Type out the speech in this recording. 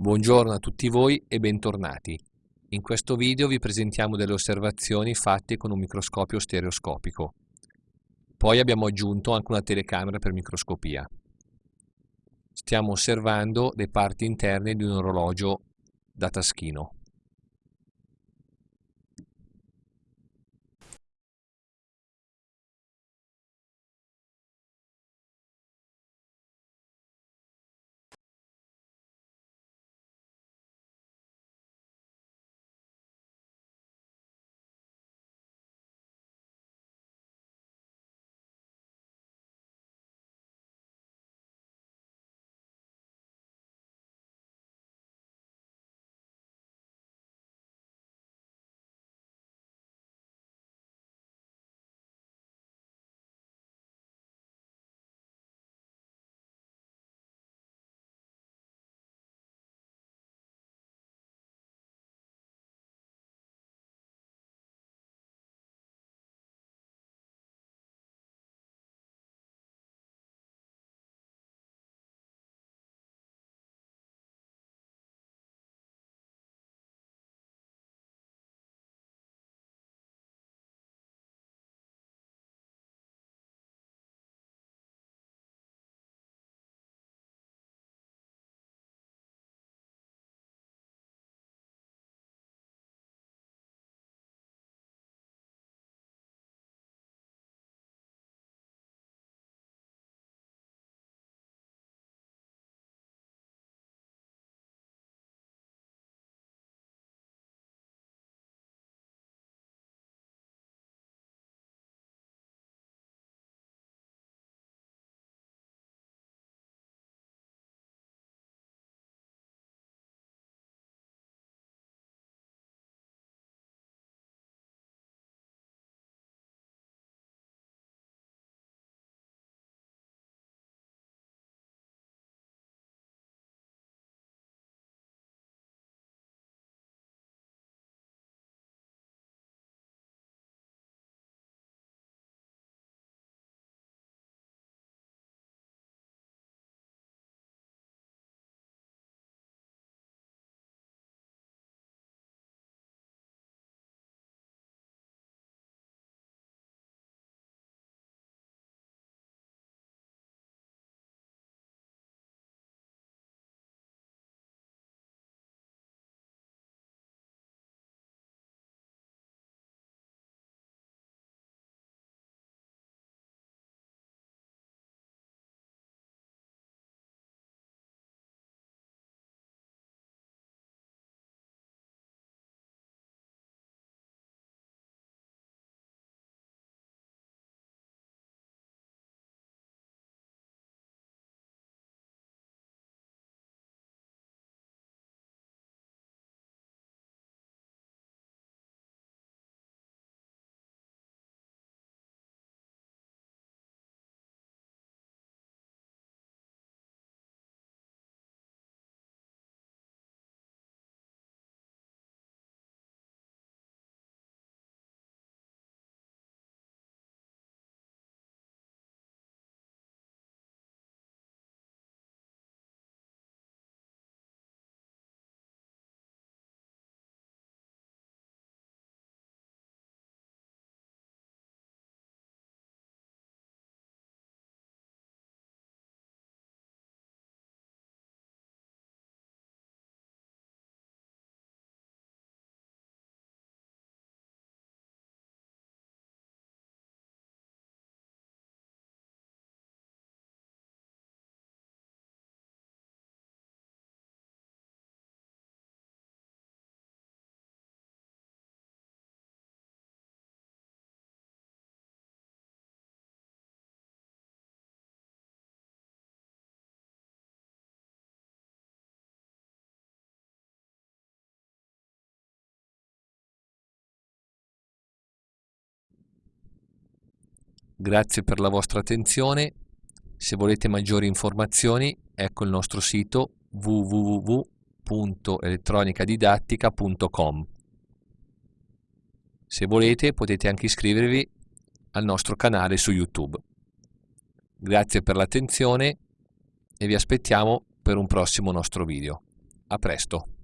Buongiorno a tutti voi e bentornati. In questo video vi presentiamo delle osservazioni fatte con un microscopio stereoscopico. Poi abbiamo aggiunto anche una telecamera per microscopia. Stiamo osservando le parti interne di un orologio da taschino. Grazie per la vostra attenzione. Se volete maggiori informazioni, ecco il nostro sito www.elettronicadidattica.com. Se volete potete anche iscrivervi al nostro canale su YouTube. Grazie per l'attenzione e vi aspettiamo per un prossimo nostro video. A presto!